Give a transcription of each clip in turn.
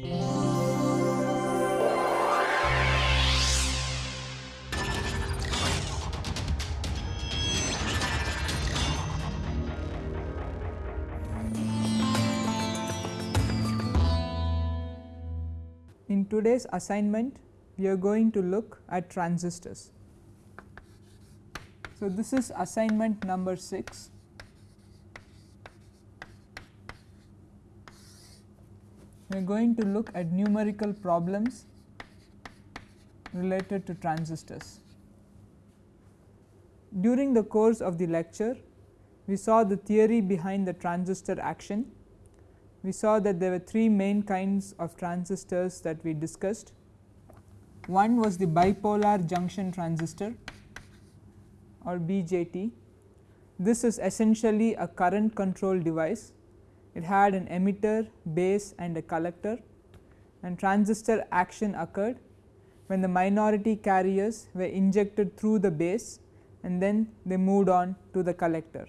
In today's assignment we are going to look at transistors. So, this is assignment number 6. We are going to look at numerical problems related to transistors. During the course of the lecture, we saw the theory behind the transistor action we saw that there were three main kinds of transistors that we discussed. One was the bipolar junction transistor or BJT. This is essentially a current control device. It had an emitter, base and a collector and transistor action occurred when the minority carriers were injected through the base and then they moved on to the collector.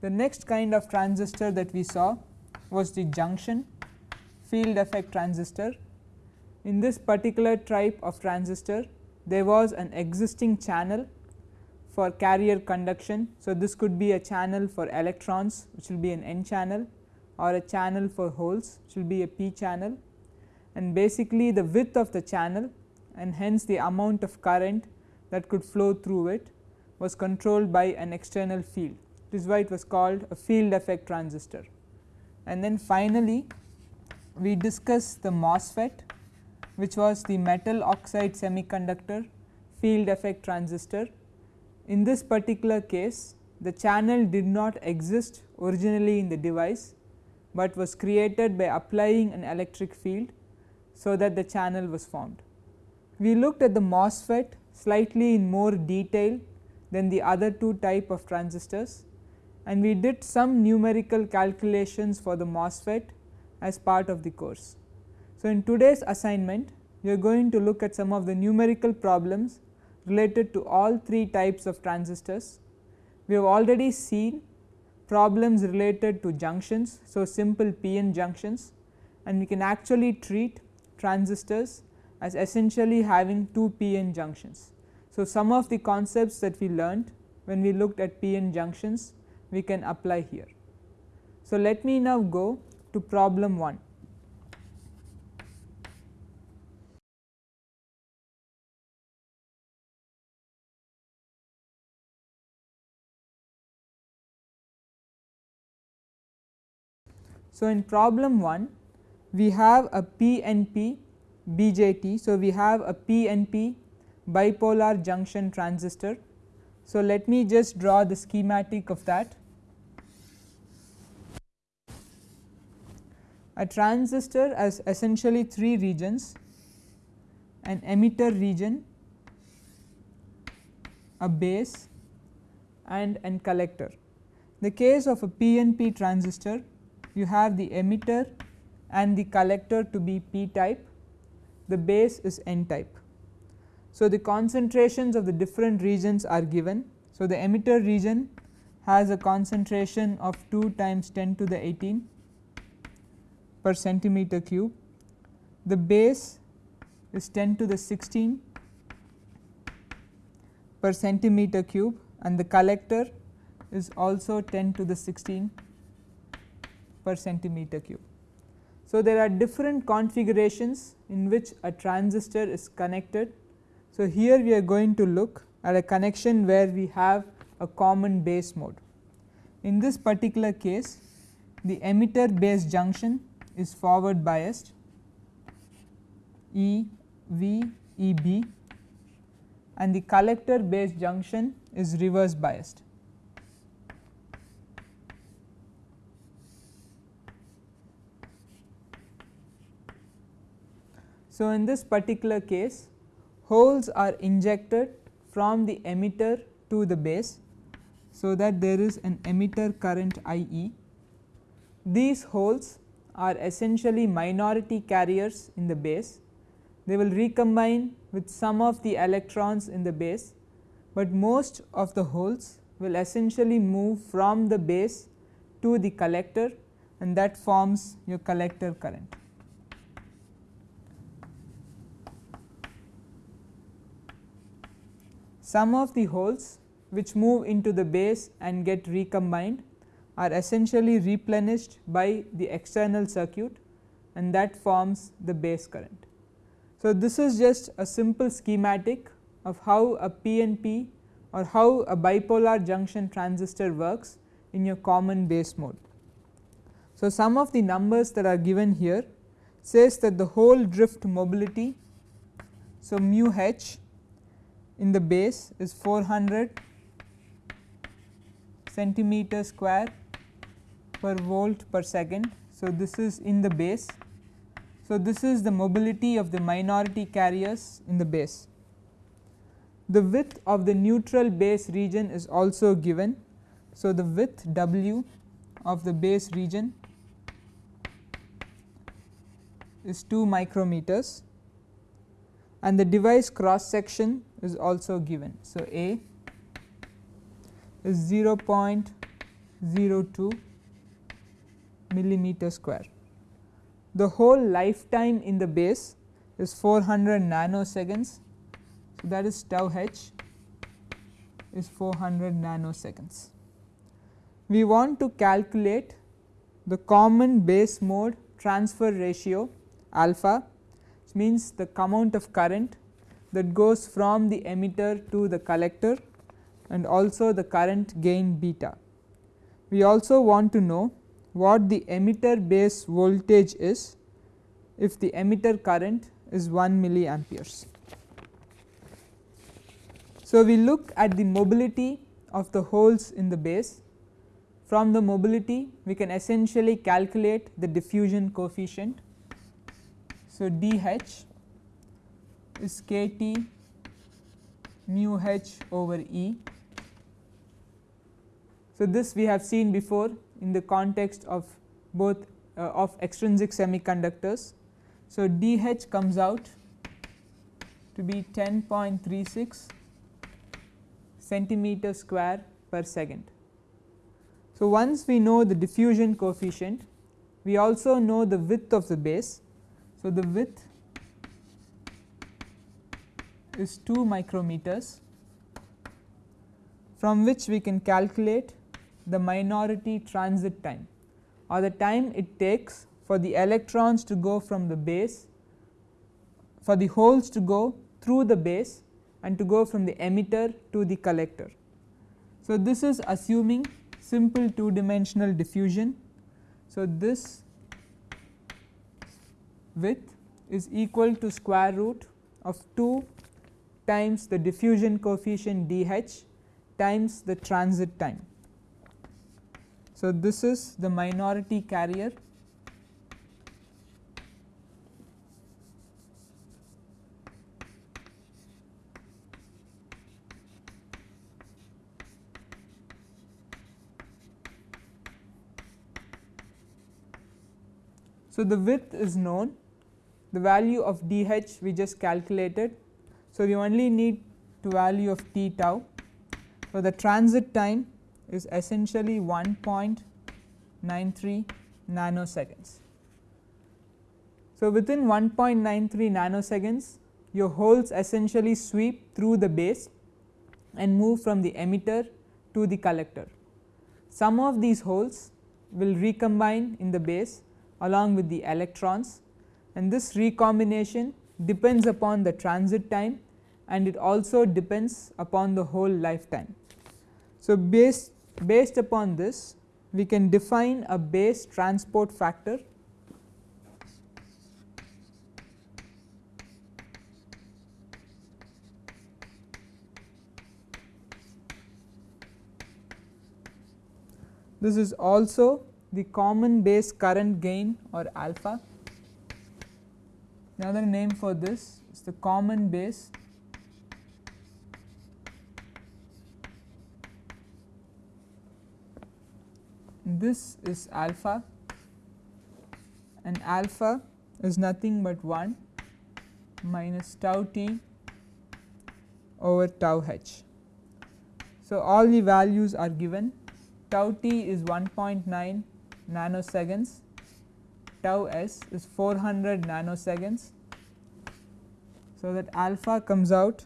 The next kind of transistor that we saw was the junction field effect transistor. In this particular type of transistor there was an existing channel for carrier conduction. So, this could be a channel for electrons which will be an n channel or a channel for holes should be a p channel and basically the width of the channel and hence the amount of current that could flow through it was controlled by an external field. This is why it was called a field effect transistor and then finally we discuss the MOSFET which was the metal oxide semiconductor field effect transistor. In this particular case the channel did not exist originally in the device, but was created by applying an electric field. So, that the channel was formed. We looked at the MOSFET slightly in more detail than the other two type of transistors and we did some numerical calculations for the MOSFET as part of the course. So, in today's assignment we are going to look at some of the numerical problems related to all three types of transistors. We have already seen problems related to junctions. So, simple PN junctions and we can actually treat transistors as essentially having two PN junctions. So, some of the concepts that we learned when we looked at PN junctions we can apply here. So, let me now go to problem 1. So, in problem 1 we have a PNP BJT. So, we have a PNP bipolar junction transistor. So, let me just draw the schematic of that. A transistor has essentially three regions an emitter region, a base and an collector. The case of a PNP transistor you have the emitter and the collector to be p type, the base is n type. So, the concentrations of the different regions are given. So, the emitter region has a concentration of 2 times 10 to the 18 per centimeter cube. The base is 10 to the 16 per centimeter cube and the collector is also 10 to the 16 per centimeter cube. So, there are different configurations in which a transistor is connected. So, here we are going to look at a connection where we have a common base mode. In this particular case the emitter base junction is forward biased E V E B and the collector base junction is reverse biased. So, in this particular case holes are injected from the emitter to the base. So, that there is an emitter current I e. These holes are essentially minority carriers in the base. They will recombine with some of the electrons in the base, but most of the holes will essentially move from the base to the collector and that forms your collector current. Some of the holes which move into the base and get recombined are essentially replenished by the external circuit and that forms the base current. So, this is just a simple schematic of how a PNP or how a bipolar junction transistor works in your common base mode. So, some of the numbers that are given here says that the hole drift mobility. So, mu h in the base is 400 centimeter square per volt per second. So, this is in the base. So, this is the mobility of the minority carriers in the base. The width of the neutral base region is also given. So, the width W of the base region is 2 micrometers and the device cross section is also given. So, A is 0.02 millimeter square. The hole lifetime in the base is 400 nanoseconds. So, that is tau h is 400 nanoseconds. We want to calculate the common base mode transfer ratio alpha means the amount of current that goes from the emitter to the collector and also the current gain beta. We also want to know what the emitter base voltage is if the emitter current is 1 milliamperes. So, we look at the mobility of the holes in the base from the mobility we can essentially calculate the diffusion coefficient. So, dH is kT mu h over E so, this we have seen before in the context of both uh, of extrinsic semiconductors. So, dH comes out to be 10.36 centimeter square per second. So, once we know the diffusion coefficient, we also know the width of the base. So, the width is 2 micrometers from which we can calculate the minority transit time or the time it takes for the electrons to go from the base for the holes to go through the base and to go from the emitter to the collector. So, this is assuming simple two dimensional diffusion. So, this width is equal to square root of 2 times the diffusion coefficient dH times the transit time. So, this is the minority carrier So, the width is known the value of dH we just calculated. So, we only need to value of t tau. So, the transit time is essentially 1.93 nanoseconds. So, within 1.93 nanoseconds your holes essentially sweep through the base and move from the emitter to the collector. Some of these holes will recombine in the base along with the electrons and this recombination depends upon the transit time and it also depends upon the hole lifetime. So, based Based upon this we can define a base transport factor This is also the common base current gain or alpha. Another name for this is the common base this is alpha and alpha is nothing but 1 minus tau t over tau h. So, all the values are given tau t is 1.9 nanoseconds, tau s is 400 nanoseconds. So, that alpha comes out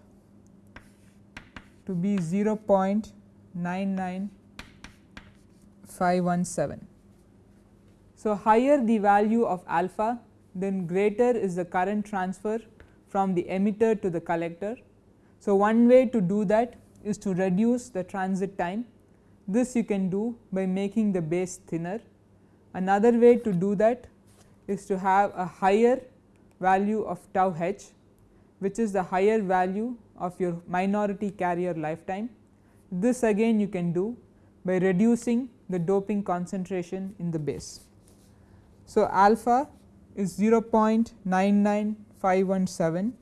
to be 0.99517. So, higher the value of alpha then greater is the current transfer from the emitter to the collector. So, one way to do that is to reduce the transit time this you can do by making the base thinner. Another way to do that is to have a higher value of tau h which is the higher value of your minority carrier lifetime. This again you can do by reducing the doping concentration in the base. So, alpha is 0.99517.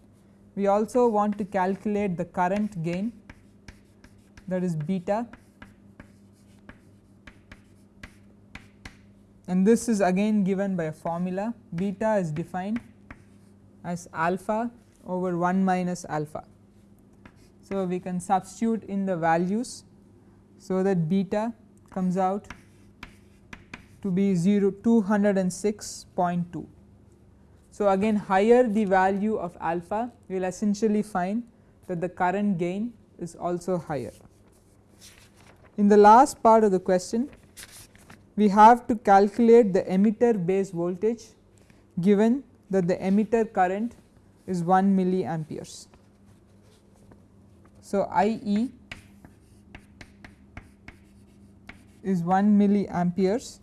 We also want to calculate the current gain that is beta and this is again given by a formula beta is defined as alpha over 1 minus alpha. So, we can substitute in the values so that beta comes out to be 0 206.2. So, again higher the value of alpha we will essentially find that the current gain is also higher. In the last part of the question we have to calculate the emitter base voltage given that the emitter current is 1 milliamperes. So, I e is 1 milliamperes.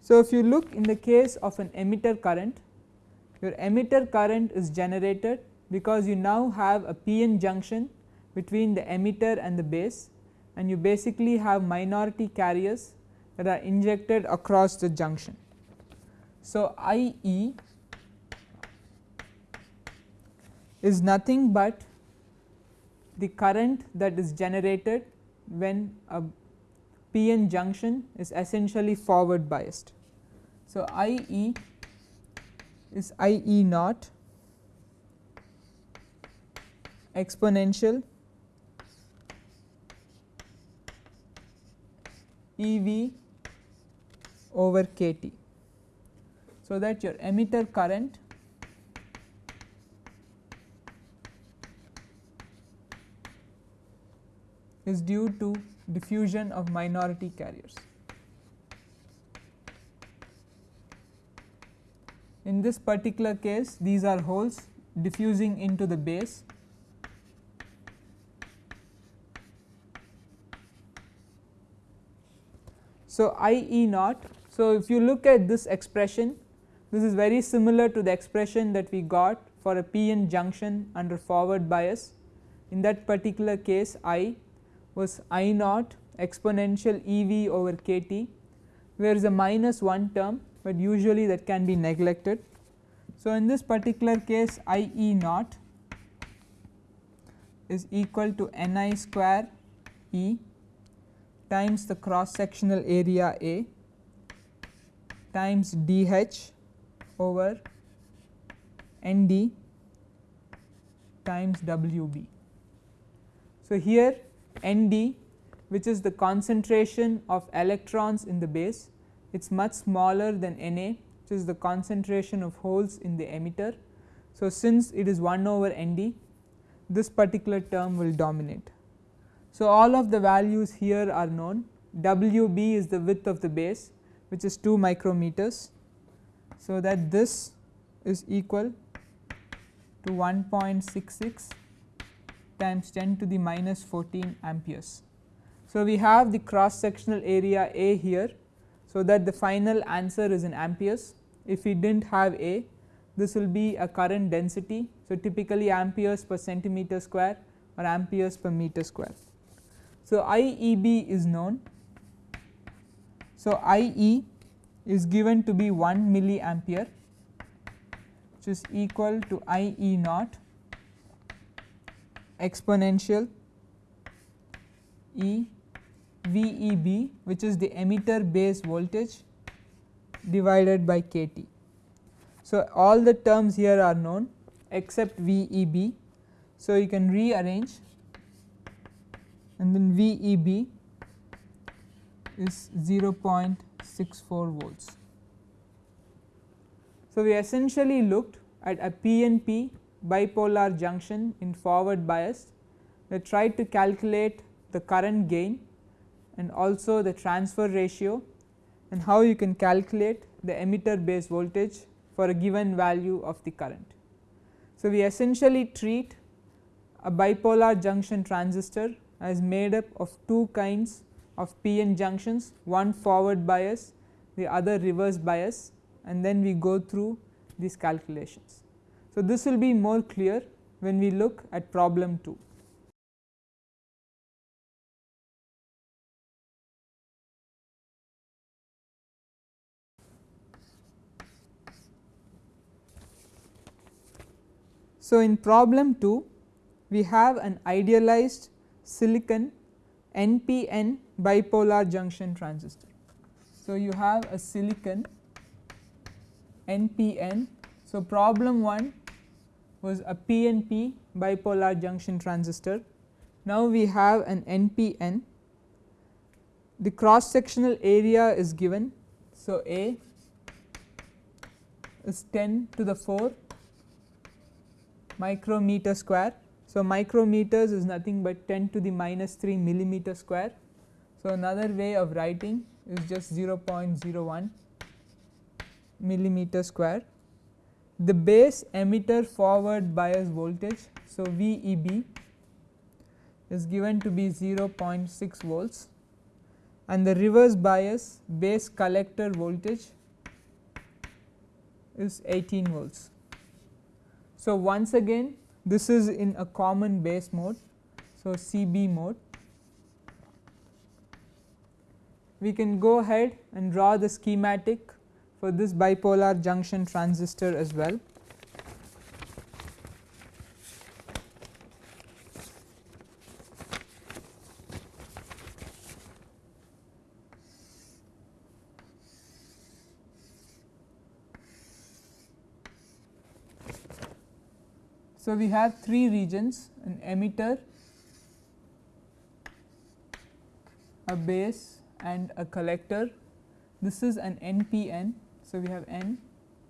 So, if you look in the case of an emitter current your emitter current is generated because you now have a PN junction between the emitter and the base and you basically have minority carriers that are injected across the junction. So, I e is nothing but the current that is generated when a PN junction is essentially forward biased. So, I e is I e naught exponential E v over k T. So, that your emitter current is due to diffusion of minority carriers. In this particular case these are holes diffusing into the base So, I E naught. So, if you look at this expression this is very similar to the expression that we got for a PN junction under forward bias. In that particular case I was I naught exponential E v over k T where is a minus 1 term, but usually that can be neglected. So, in this particular case I E naught is equal to N i square E times the cross sectional area A times dH over ND times WB. So, here ND which is the concentration of electrons in the base it is much smaller than Na which is the concentration of holes in the emitter. So, since it is 1 over Nd this particular term will dominate. So, all of the values here are known Wb is the width of the base which is 2 micrometers. So, that this is equal to 1.66 times 10 to the minus 14 amperes. So, we have the cross sectional area A here. So, that the final answer is in amperes if we did not have A this will be a current density. So, typically amperes per centimeter square or amperes per meter square. So, IEB is known. So, IE is given to be 1 milliampere which is equal to IE naught exponential E VEB which is the emitter base voltage divided by KT. So, all the terms here are known except VEB. So, you can rearrange and then VEB is 0.64 volts. So, we essentially looked at a PNP bipolar junction in forward bias We tried to calculate the current gain and also the transfer ratio and how you can calculate the emitter base voltage for a given value of the current. So, we essentially treat a bipolar junction transistor as made up of two kinds of PN junctions one forward bias the other reverse bias and then we go through these calculations. So, this will be more clear when we look at problem 2. So, in problem 2 we have an idealized silicon NPN bipolar junction transistor. So, you have a silicon NPN. So, problem 1 was a PNP bipolar junction transistor. Now, we have an NPN. The cross sectional area is given. So, A is 10 to the 4 micrometer square. So, micrometers is nothing but 10 to the minus 3 millimeter square. So, another way of writing is just 0.01 millimeter square. The base emitter forward bias voltage. So, VEB is given to be 0.6 volts and the reverse bias base collector voltage is 18 volts. So, once again this is in a common base mode. So, CB mode. We can go ahead and draw the schematic for this bipolar junction transistor as well. So, we have three regions an emitter, a base and a collector. This is an NPN. So, we have N,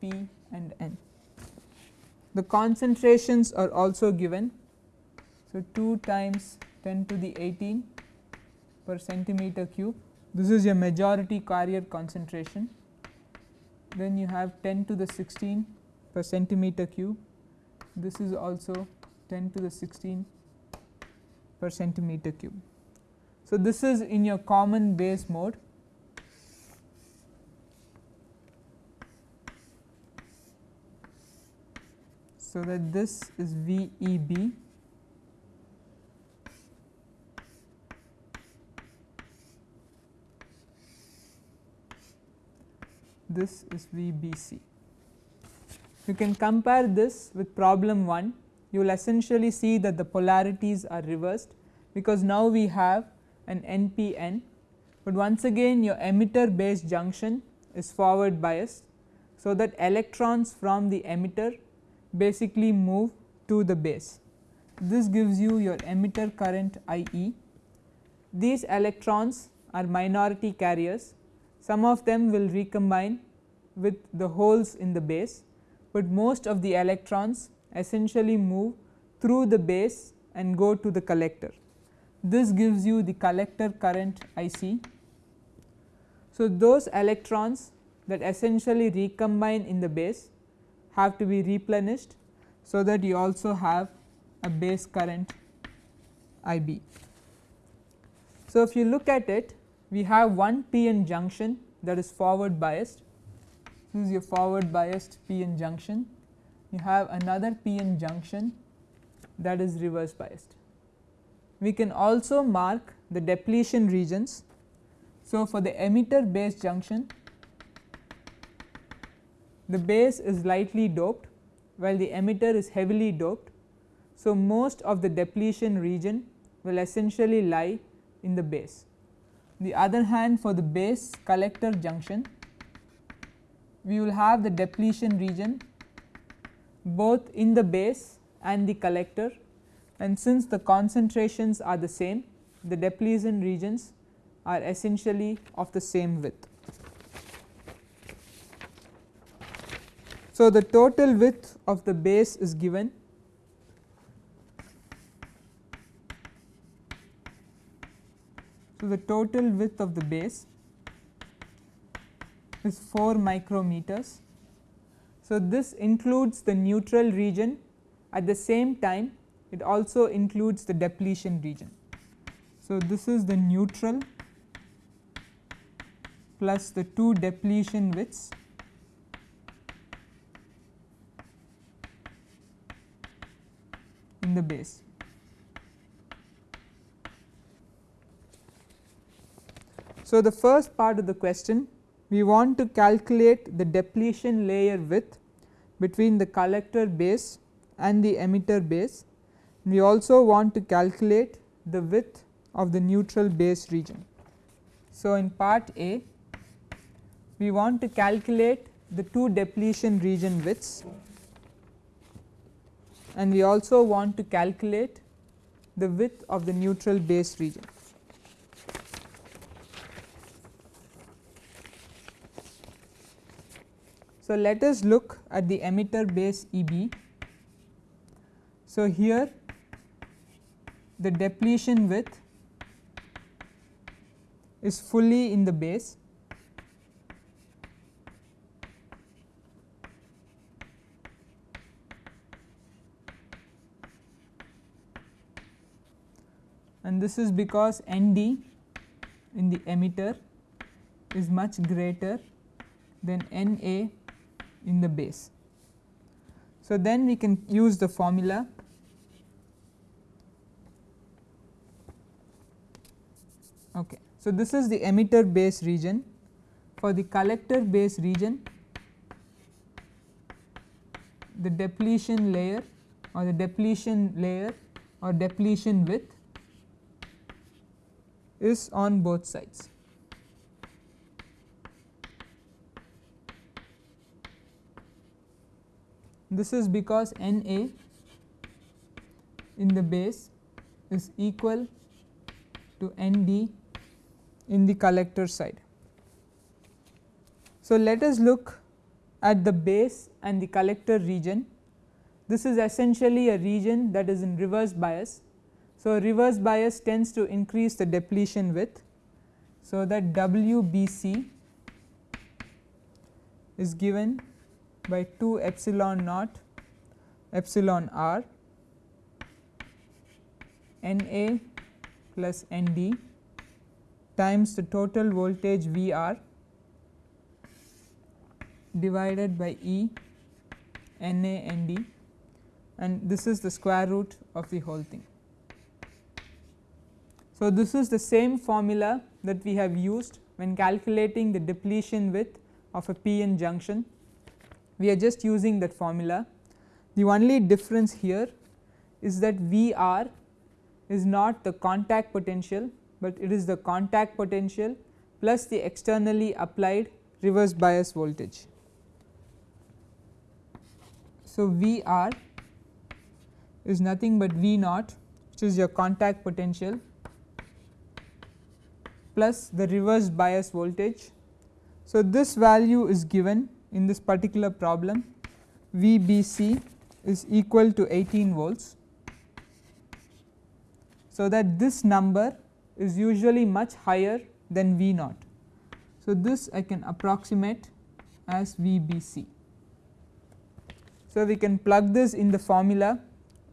P and N. The concentrations are also given. So, 2 times 10 to the 18 per centimeter cube. This is your majority carrier concentration. Then you have 10 to the 16 per centimeter cube this is also 10 to the 16 per centimeter cube. So, this is in your common base mode. So, that this is VEB this is VBC. You can compare this with problem 1, you will essentially see that the polarities are reversed because now we have an NPN, but once again your emitter base junction is forward biased. So, that electrons from the emitter basically move to the base. This gives you your emitter current IE. These electrons are minority carriers, some of them will recombine with the holes in the base but most of the electrons essentially move through the base and go to the collector. This gives you the collector current IC. So, those electrons that essentially recombine in the base have to be replenished. So, that you also have a base current IB. So, if you look at it we have one PN junction that is forward biased this is your forward biased PN junction. You have another PN junction that is reverse biased. We can also mark the depletion regions. So, for the emitter base junction, the base is lightly doped while the emitter is heavily doped. So, most of the depletion region will essentially lie in the base. The other hand for the base collector junction, we will have the depletion region both in the base and the collector and since the concentrations are the same the depletion regions are essentially of the same width. So, the total width of the base is given So, the total width of the base is 4 micrometers. So, this includes the neutral region at the same time it also includes the depletion region. So, this is the neutral plus the 2 depletion widths in the base. So, the first part of the question we want to calculate the depletion layer width between the collector base and the emitter base. We also want to calculate the width of the neutral base region. So, in part A we want to calculate the two depletion region widths and we also want to calculate the width of the neutral base region. So, let us look at the emitter base E b. So, here the depletion width is fully in the base and this is because N d in the emitter is much greater than N a in the base. So, then we can use the formula So, this is the emitter base region for the collector base region the depletion layer or the depletion layer or depletion width is on both sides. This is because N A in the base is equal to N D in the collector side. So, let us look at the base and the collector region. This is essentially a region that is in reverse bias. So, reverse bias tends to increase the depletion width. So, that W B C is given by 2 epsilon naught epsilon r N A plus N D times the total voltage V r divided by E N A N D and this is the square root of the whole thing. So, this is the same formula that we have used when calculating the depletion width of a p-n junction we are just using that formula. The only difference here is that V r is not the contact potential, but it is the contact potential plus the externally applied reverse bias voltage. So, V r is nothing but V naught which is your contact potential plus the reverse bias voltage. So, this value is given in this particular problem VBC is equal to 18 volts. So, that this number is usually much higher than V naught. So, this I can approximate as VBC. So, we can plug this in the formula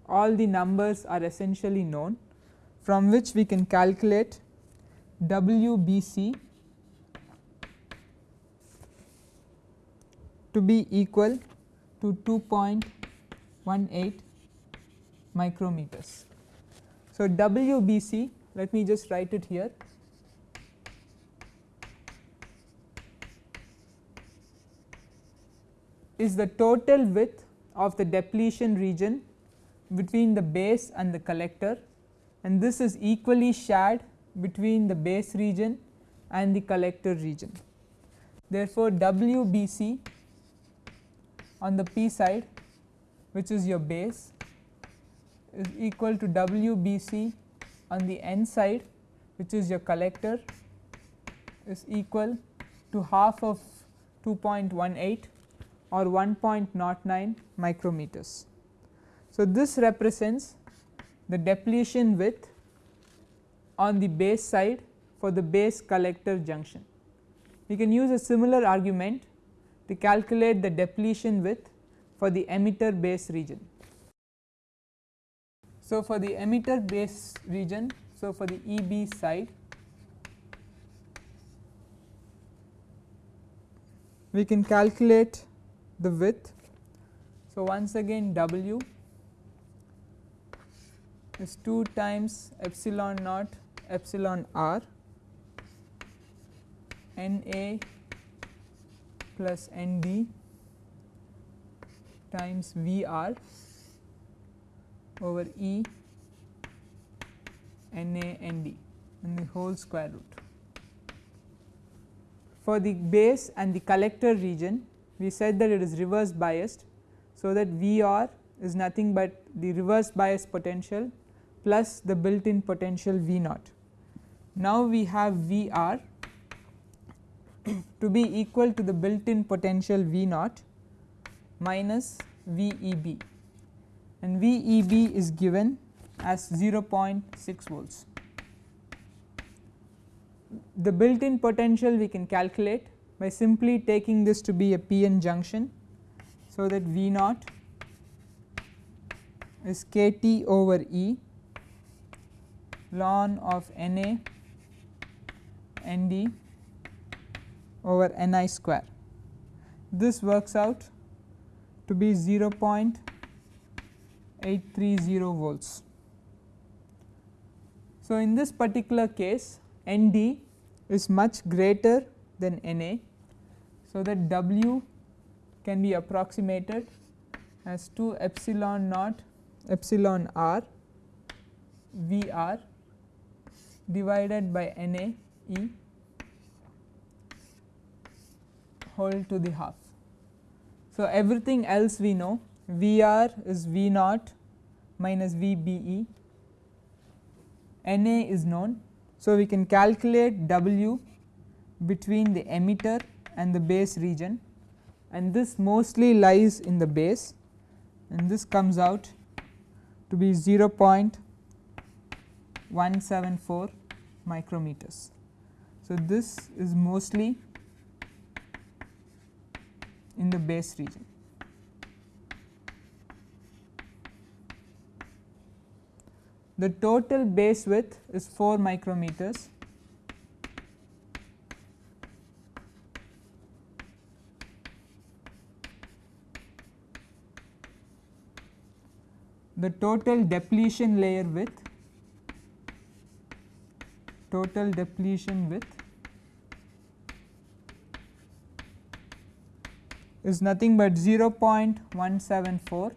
all the numbers are essentially known from which we can calculate WBC to be equal to 2.18 micrometers. So, WBC let me just write it here is the total width of the depletion region between the base and the collector and this is equally shared between the base region and the collector region. Therefore, WBC on the p side which is your base is equal to WBC on the n side which is your collector is equal to half of 2.18 or 1.09 micrometers. So, this represents the depletion width on the base side for the base collector junction. We can use a similar argument to calculate the depletion width for the emitter base region. So, for the emitter base region, so for the EB side we can calculate the width. So, once again W is 2 times epsilon naught epsilon r N A plus N D times V r over E N A N D and the whole square root. For the base and the collector region we said that it is reverse biased. So, that V r is nothing but the reverse bias potential plus the built in potential V naught. Now, we have V r to be equal to the built in potential V naught minus V e b and V e b is given as 0.6 volts. The built in potential we can calculate by simply taking this to be a PN junction. So, that V naught is k T over E ln of N A N D over N i square. This works out to be 0.830 volts. So, in this particular case N d is much greater than N a. So, that W can be approximated as 2 epsilon naught epsilon r V r divided by N a E whole to the half. So, everything else we know V r is V naught minus VBE. Na is known. So, we can calculate W between the emitter and the base region and this mostly lies in the base and this comes out to be 0.174 micrometers. So, this is mostly in the base region. The total base width is 4 micrometers. The total depletion layer width total depletion width is nothing but 0.174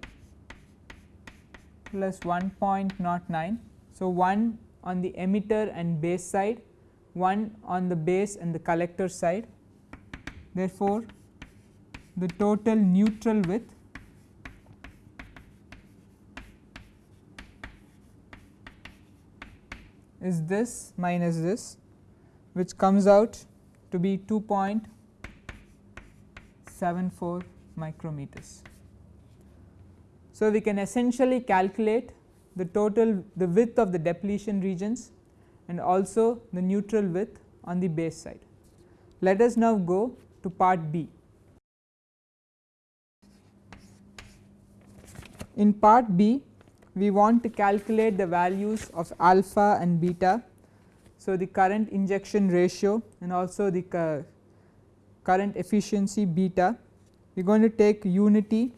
plus 1.09. So, 1 on the emitter and base side, 1 on the base and the collector side. Therefore, the total neutral width is this minus this which comes out to be 2.74 micrometers. So, we can essentially calculate the total the width of the depletion regions and also the neutral width on the base side. Let us now go to part B. In part B we want to calculate the values of alpha and beta. So, the current injection ratio and also the current efficiency beta we are going to take unity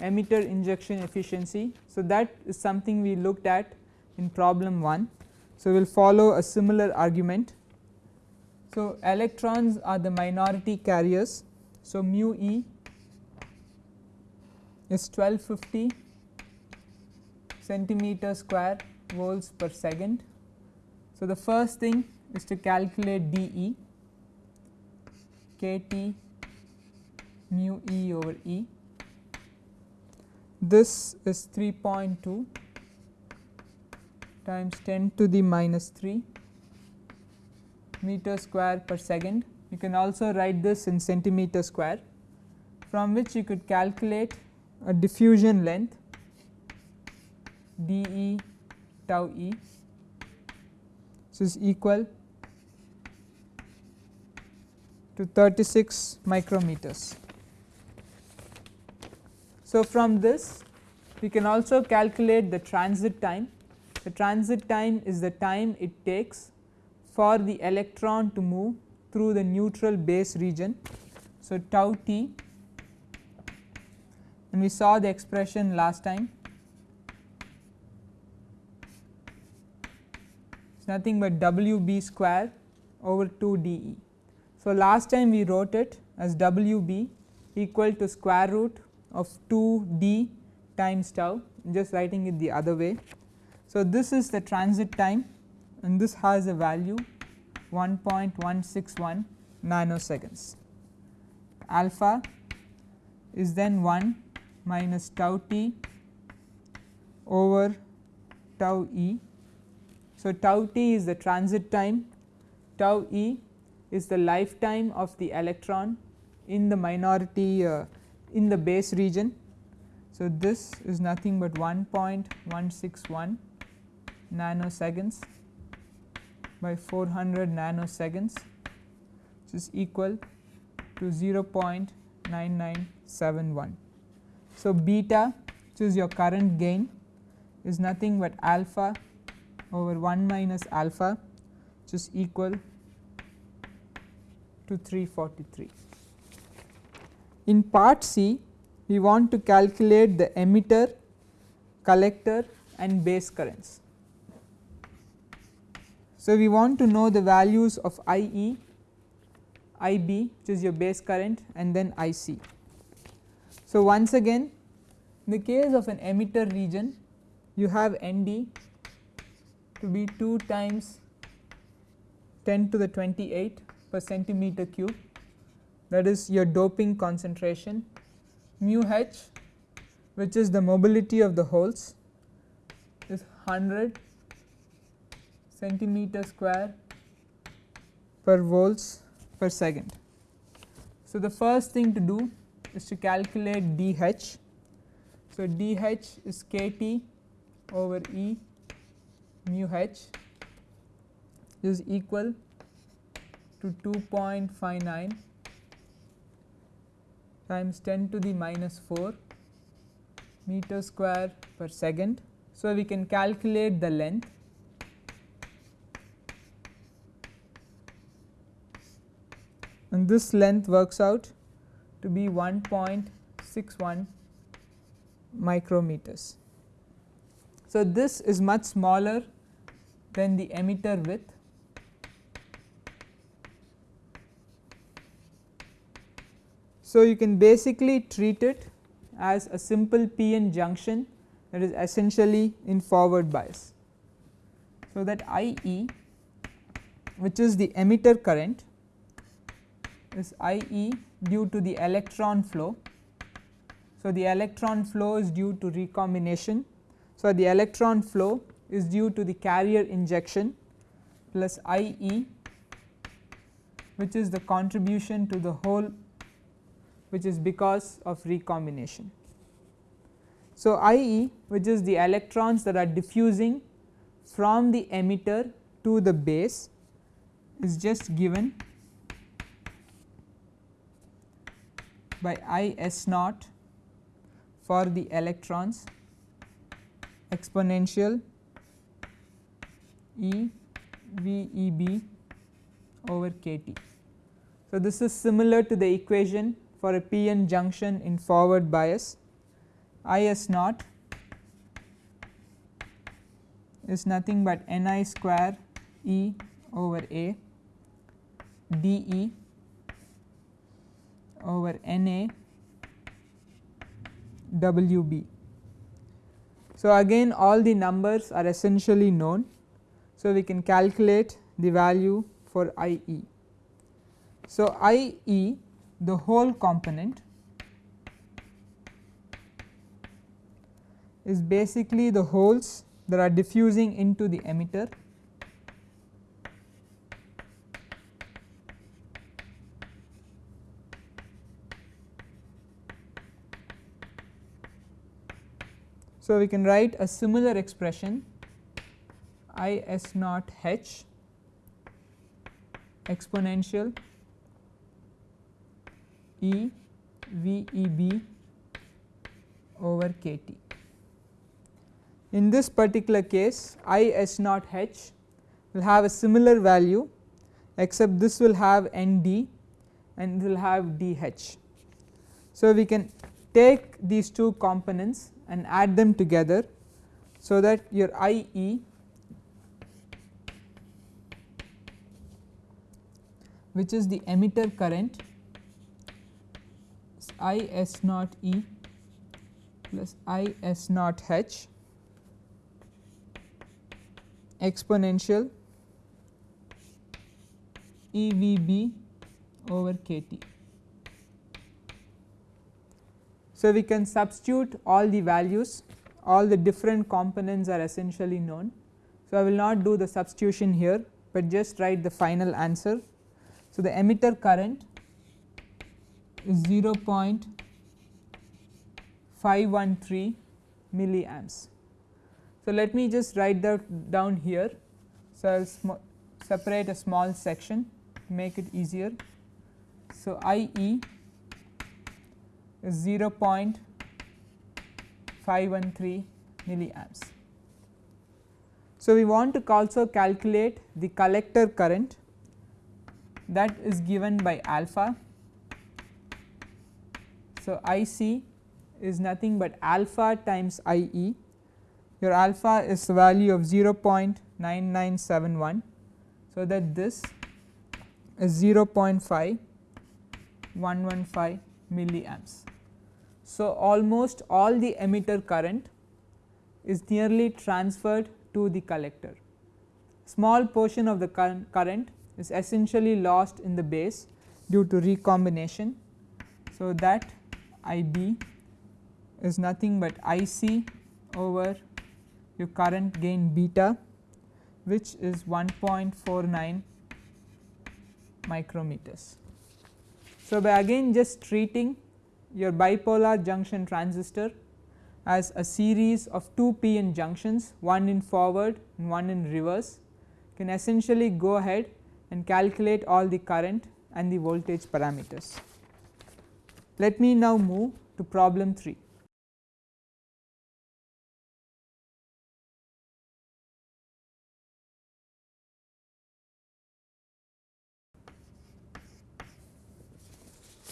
emitter injection efficiency. So, that is something we looked at in problem 1. So, we will follow a similar argument. So, electrons are the minority carriers. So, mu e is 1250 centimeter square volts per second. So, the first thing is to calculate d e k t mu e over e this is 3.2 times 10 to the minus 3 meter square per second. You can also write this in centimeter square from which you could calculate a diffusion length d e tau e. This is equal to 36 micrometers. So, from this we can also calculate the transit time. The transit time is the time it takes for the electron to move through the neutral base region. So, tau t and we saw the expression last time it is nothing but W b square over 2 d e. So, last time we wrote it as W b equal to square root of 2 d times tau just writing it the other way. So, this is the transit time and this has a value 1.161 nanoseconds. Alpha is then 1 minus tau t over tau e. So, tau t is the transit time, tau e is the lifetime of the electron in the minority uh, in the base region. So, this is nothing but 1.161 nanoseconds by 400 nanoseconds which is equal to 0.9971. So, beta which is your current gain is nothing but alpha over 1 minus alpha which is equal to 343. In part C we want to calculate the emitter, collector and base currents. So, we want to know the values of I e, I b which is your base current and then I c. So, once again in the case of an emitter region you have N d to be 2 times 10 to the 28 per centimeter cube that is your doping concentration mu h which is the mobility of the holes is 100 centimeter square per volts per second. So, the first thing to do is to calculate dH. So, dH is kT over E mu h is equal to 2.59 times 10 to the minus 4 meter square per second. So, we can calculate the length and this length works out to be 1.61 micrometers. So, this is much smaller than the emitter width So, you can basically treat it as a simple p-n junction that is essentially in forward bias. So, that I e which is the emitter current is I e due to the electron flow. So, the electron flow is due to recombination. So, the electron flow is due to the carrier injection plus I e which is the contribution to the hole which is because of recombination. So, I e which is the electrons that are diffusing from the emitter to the base is just given by I s naught for the electrons exponential E V E B over k T. So, this is similar to the equation for a p-n junction in forward bias I s naught is nothing but n i square E over A d E over N A W B. So, again all the numbers are essentially known. So, we can calculate the value for I E. So, I E the hole component is basically the holes that are diffusing into the emitter. So, we can write a similar expression I s naught h exponential E V E B over k T. In this particular case I S naught H will have a similar value except this will have N D and will have D H. So, we can take these two components and add them together so that your I E which is the emitter current I S naught E plus I S naught H exponential E V B over k T. So, we can substitute all the values all the different components are essentially known. So, I will not do the substitution here, but just write the final answer. So, the emitter current is 0.513 milliamps. So, let me just write that down here. So, I will separate a small section make it easier. So, I e is 0.513 milliamps. So, we want to also calculate the collector current that is given by alpha. So, I c is nothing but alpha times I e your alpha is the value of 0.9971. So, that this is 0.5115 milliamps. So, almost all the emitter current is nearly transferred to the collector. Small portion of the current is essentially lost in the base due to recombination. So, that I b is nothing but I c over your current gain beta which is 1.49 micrometers. So, by again just treating your bipolar junction transistor as a series of 2 p-n junctions one in forward and one in reverse can essentially go ahead and calculate all the current and the voltage parameters. Let me now move to problem 3.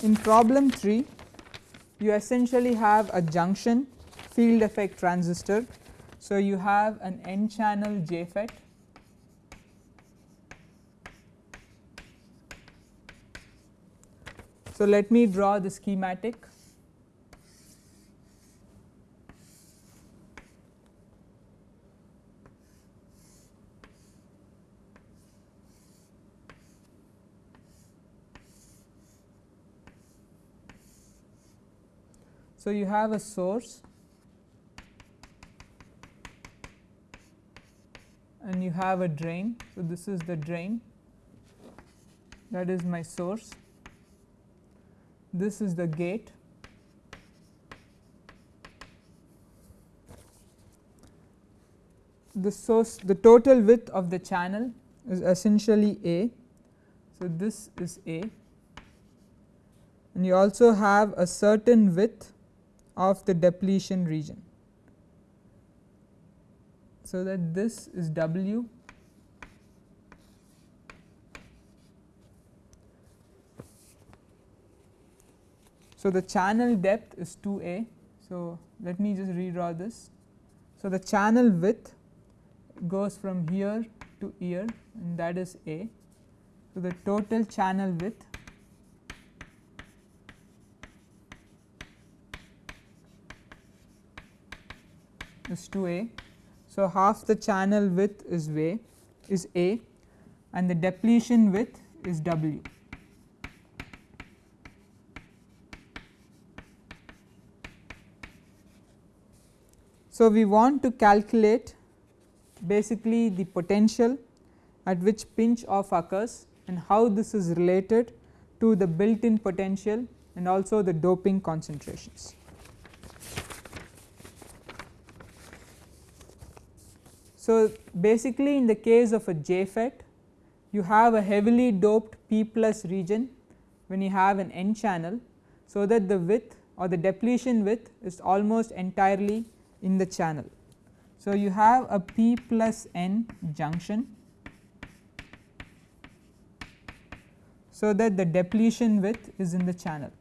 In problem 3 you essentially have a junction field effect transistor. So, you have an n channel JFET So, let me draw the schematic. So, you have a source and you have a drain. So, this is the drain that is my source, this is the gate the source the total width of the channel is essentially A. So, this is A and you also have a certain width of the depletion region. So, that this is W So, the channel depth is 2 a. So, let me just redraw this. So, the channel width goes from here to here and that is a. So, the total channel width is 2 a. So, half the channel width is way is a and the depletion width is w. So, we want to calculate basically the potential at which pinch off occurs and how this is related to the built in potential and also the doping concentrations. So, basically in the case of a JFET you have a heavily doped P plus region when you have an N channel so that the width or the depletion width is almost entirely in the channel. So, you have a p plus n junction so that the depletion width is in the channel.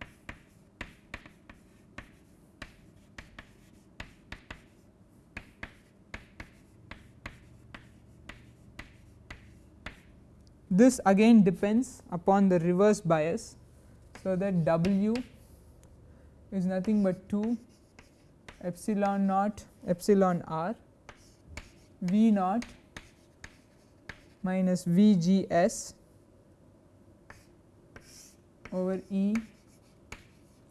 This again depends upon the reverse bias. So, that W is nothing but 2 epsilon naught epsilon r V naught minus V g s over E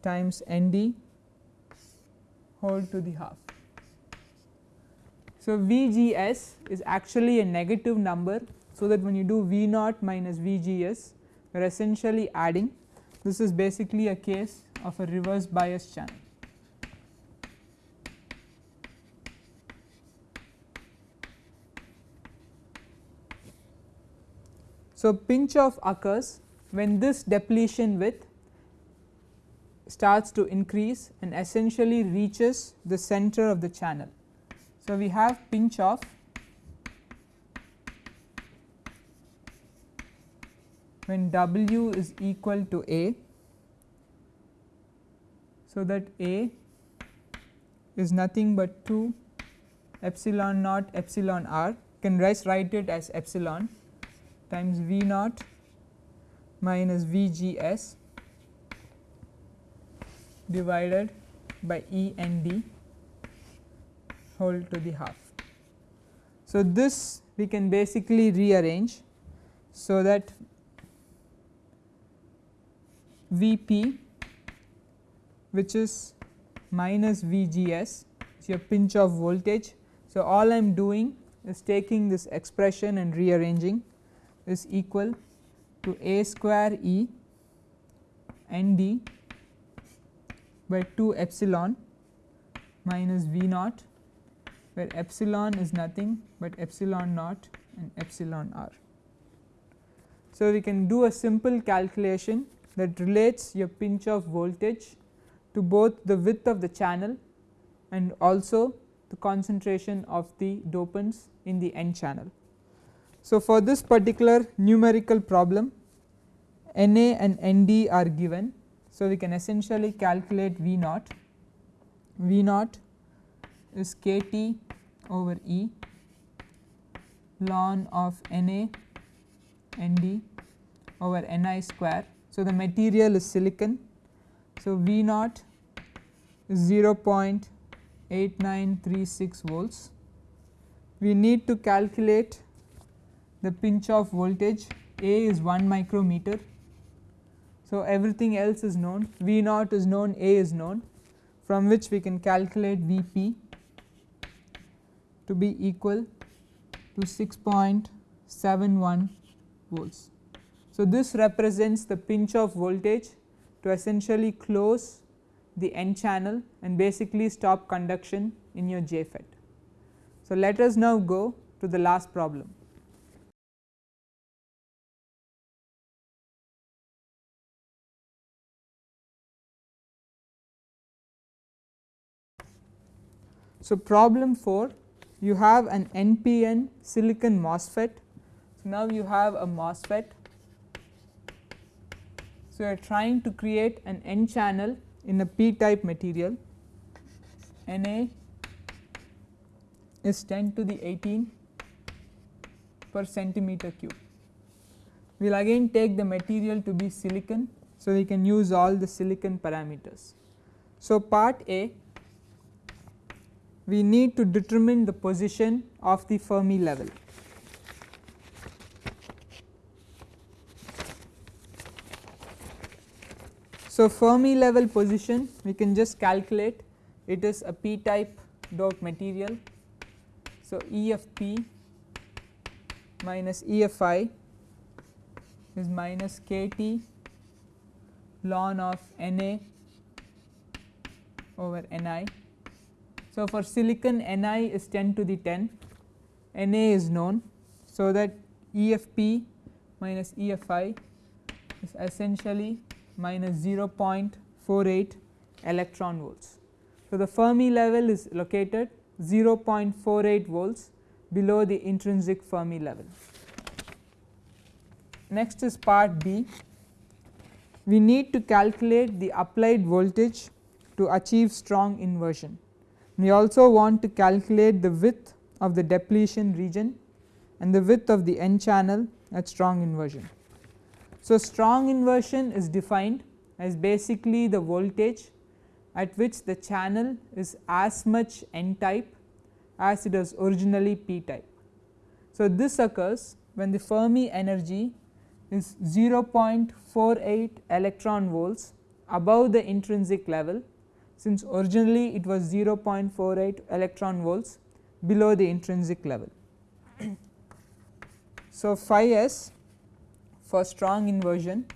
times N d whole to the half. So, V g s is actually a negative number so that when you do V naught minus V G S you are essentially adding this is basically a case of a reverse bias channel. So, pinch off occurs when this depletion width starts to increase and essentially reaches the center of the channel. So, we have pinch off when W is equal to A. So, that A is nothing but 2 epsilon naught epsilon r can write it as epsilon times V naught minus V G S divided by E and D whole to the half. So, this we can basically rearrange so that V p which is minus V G S is your pinch off voltage. So, all I am doing is taking this expression and rearranging is equal to A square E n d by 2 epsilon minus V naught where epsilon is nothing but epsilon naught and epsilon r. So, we can do a simple calculation that relates your pinch off voltage to both the width of the channel and also the concentration of the dopants in the n channel. So, for this particular numerical problem Na and Nd are given. So, we can essentially calculate V naught, V naught is kT over E ln of Na Nd over Ni square so, the material is silicon. So, V naught is 0.8936 volts. We need to calculate the pinch off voltage A is 1 micrometer. So, everything else is known V naught is known A is known from which we can calculate V p to be equal to 6.71 volts. So, this represents the pinch off voltage to essentially close the n channel and basically stop conduction in your JFET. So, let us now go to the last problem. So, problem 4 you have an NPN silicon MOSFET. So, now you have a MOSFET so, you are trying to create an n channel in a p type material Na is 10 to the 18 per centimeter cube. We will again take the material to be silicon. So, we can use all the silicon parameters. So, part A we need to determine the position of the Fermi level. So, Fermi level position we can just calculate it is a p type doped material. So, E of p minus E of i is minus k t ln of N a over N i. So, for silicon N i is 10 to the 10 N a is known. So, that EFP minus EFI is essentially minus 0.48 electron volts. So, the Fermi level is located 0.48 volts below the intrinsic Fermi level. Next is part B. We need to calculate the applied voltage to achieve strong inversion. We also want to calculate the width of the depletion region and the width of the n channel at strong inversion. So, strong inversion is defined as basically the voltage at which the channel is as much n type as it was originally p type. So, this occurs when the Fermi energy is 0.48 electron volts above the intrinsic level since originally it was 0.48 electron volts below the intrinsic level. so, phi s for strong inversion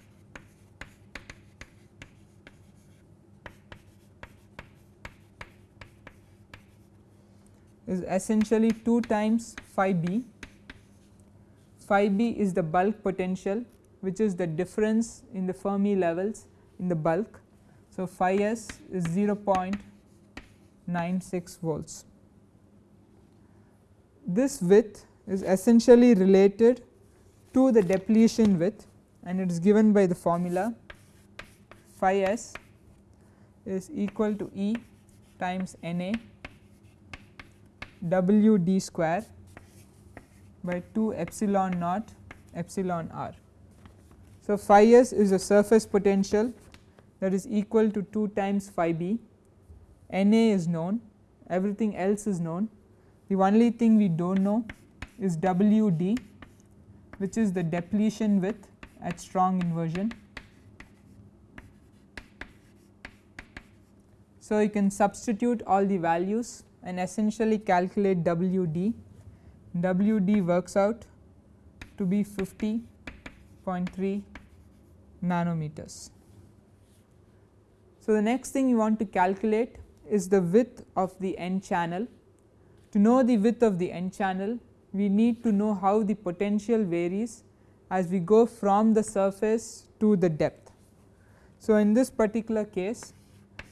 is essentially 2 times phi b. Phi b is the bulk potential which is the difference in the Fermi levels in the bulk. So, phi s is 0.96 volts. This width is essentially related to the depletion width and it is given by the formula phi s is equal to E times N A W d square by 2 epsilon naught epsilon r. So, phi s is a surface potential that is equal to 2 times phi b, N A is known, everything else is known. The only thing we do not know is W d which is the depletion width at strong inversion. So, you can substitute all the values and essentially calculate W d, W d works out to be 50.3 nanometers. So, the next thing you want to calculate is the width of the n channel. To know the width of the n channel, we need to know how the potential varies as we go from the surface to the depth. So, in this particular case,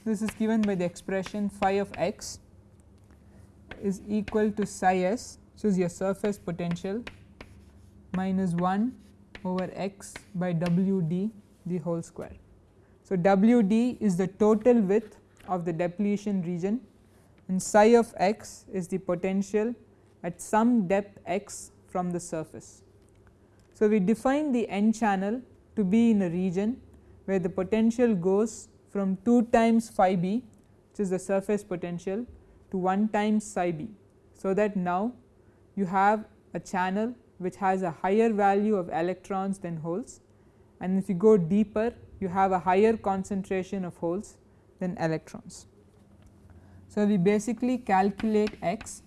this is given by the expression phi of x is equal to psi s, which is your surface potential minus 1 over x by w d the whole square. So, W d is the total width of the depletion region and psi of x is the potential at some depth x from the surface. So, we define the n channel to be in a region where the potential goes from 2 times phi b which is the surface potential to 1 times psi b. So, that now you have a channel which has a higher value of electrons than holes and if you go deeper you have a higher concentration of holes than electrons. So, we basically calculate x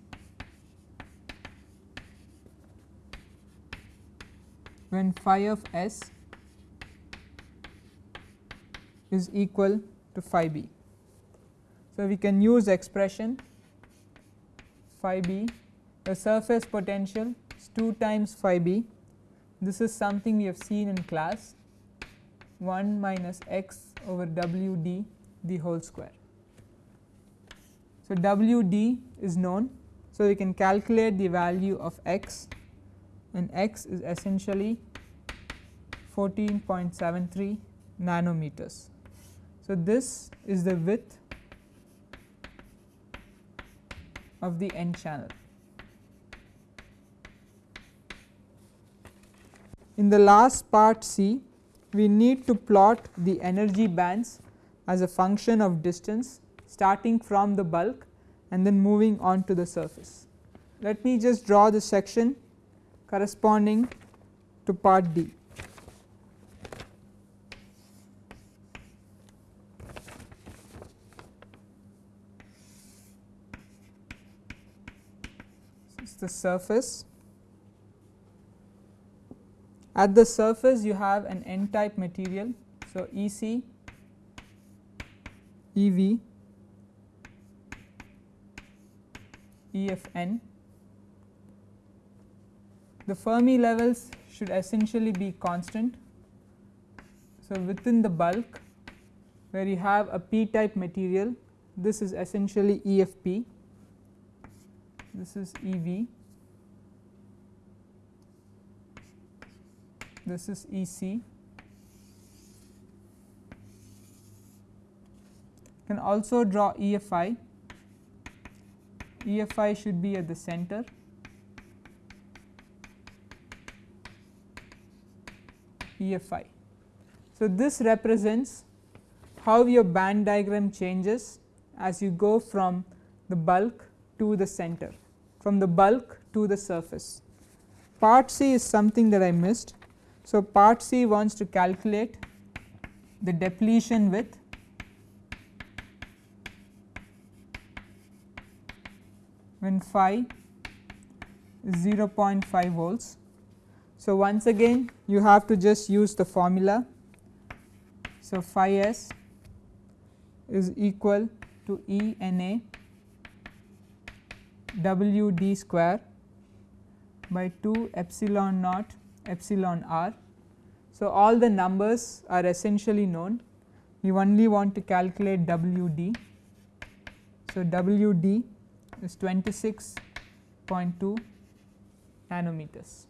when phi of s is equal to phi b. So, we can use expression phi b the surface potential is 2 times phi b this is something we have seen in class 1 minus x over w d the whole square. So, w d is known. So, we can calculate the value of x and x is essentially 14.73 nanometers. So, this is the width of the n channel. In the last part C, we need to plot the energy bands as a function of distance starting from the bulk and then moving on to the surface. Let me just draw the section corresponding to part D. This is the surface at the surface you have an n type material. So, EC, EV, EFN. The Fermi levels should essentially be constant. So, within the bulk where you have a p type material this is essentially EFP this is EV this is EC can also draw EFI EFI should be at the center EFI. So, this represents how your band diagram changes as you go from the bulk to the center from the bulk to the surface. Part C is something that I missed. So, part C wants to calculate the depletion width when phi is 0.5 volts. So, once again you have to just use the formula. So, phi s is equal to E n a w d square by 2 epsilon naught epsilon r. So, all the numbers are essentially known we only want to calculate w d. So, w d is 26.2 nanometers.